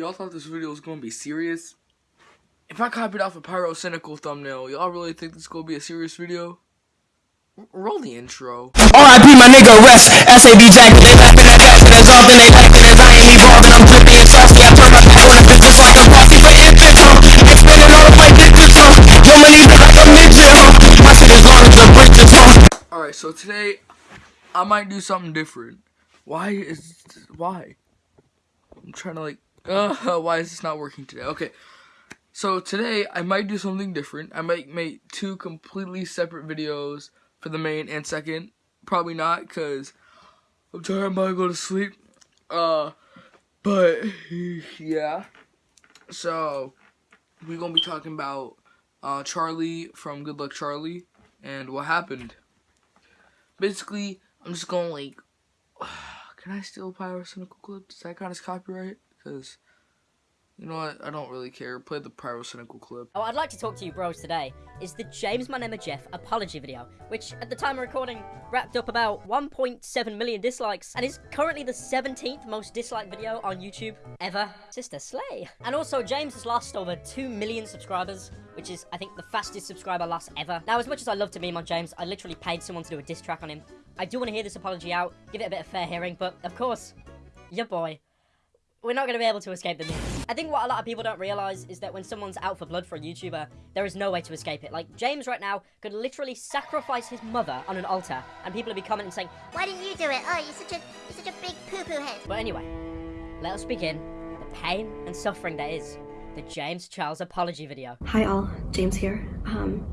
Y'all thought this video was gonna be serious? If I copied off a pyrocynical thumbnail, y'all really think this is gonna be a serious video? Roll the intro. R.I.P. my nigga rest. SAB jacket, they laughing at that shit as often they laughing as I ain't evolving. I'm drippy and saucy. I turn my back on a bitch just like a posse for infants, huh? Expanding all of my digits, huh? Yo, my are like a midget, huh? My shit is long as the bridges, huh? Alright, so today I might do something different. Why is why? I'm trying to like uh why is this not working today? Okay. So today I might do something different. I might make two completely separate videos for the main and second. Probably not cuz I'm tired I'm about to go to sleep. Uh but yeah. So we're going to be talking about uh Charlie from Good Luck Charlie and what happened. Basically, I'm just going like can I steal pyrocynical clip? Is that kind of copyright? Because, you know what? I don't really care. Play the pyrocynical clip. Oh, I'd like to talk to you bros today is the James is Jeff apology video, which at the time of recording wrapped up about 1.7 million dislikes and is currently the 17th most disliked video on YouTube ever. Sister Slay. And also James has lost over 2 million subscribers, which is I think the fastest subscriber loss ever. Now as much as I love to meme on James, I literally paid someone to do a diss track on him. I do want to hear this apology out, give it a bit of fair hearing, but of course, your boy we're not going to be able to escape the memes. I think what a lot of people don't realize is that when someone's out for blood for a YouTuber, there is no way to escape it. Like, James right now could literally sacrifice his mother on an altar, and people would be commenting saying, Why didn't you do it? Oh, you're such a you're such a big poo-poo head. But anyway, let us begin the pain and suffering that is the James Charles apology video. Hi all, James here. Um,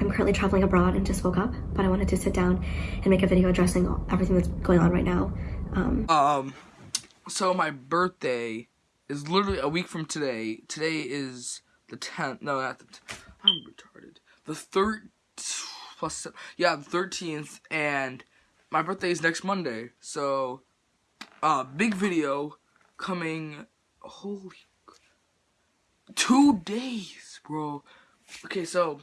I'm currently traveling abroad and just woke up, but I wanted to sit down and make a video addressing everything that's going on right now. Um, Um, so my birthday is literally a week from today. Today is the 10th. No, not the. T- I'm retarded. The third plus yeah, the 13th, and my birthday is next Monday. So, uh, big video coming. Holy, two days, bro. Okay, so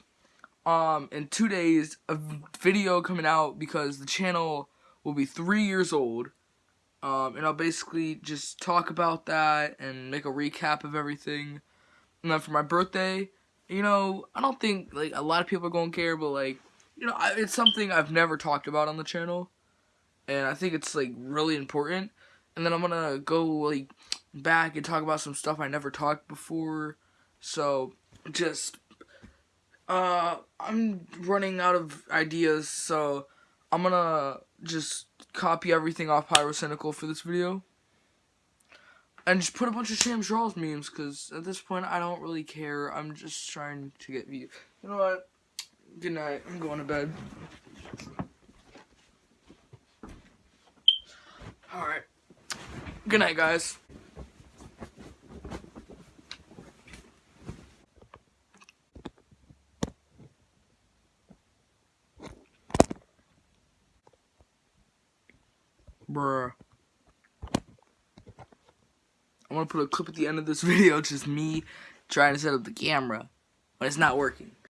um in two days a video coming out because the channel will be three years old um and i'll basically just talk about that and make a recap of everything. And then for my birthday you know i don't think like a lot of people are gonna care but like you know I, it's something i've never talked about on the channel. And i think it's like really important. And then i'm gonna go like back and talk about some stuff i never talked before. So just uh, I'm running out of ideas, so I'm gonna just copy everything off Pyrocynical for this video. And just put a bunch of Sham Charles memes, because at this point I don't really care. I'm just trying to get views. You know what? Good night. I'm going to bed. Alright. Good night, guys. Bruh. I'm gonna put a clip at the end of this video, just me trying to set up the camera, but it's not working.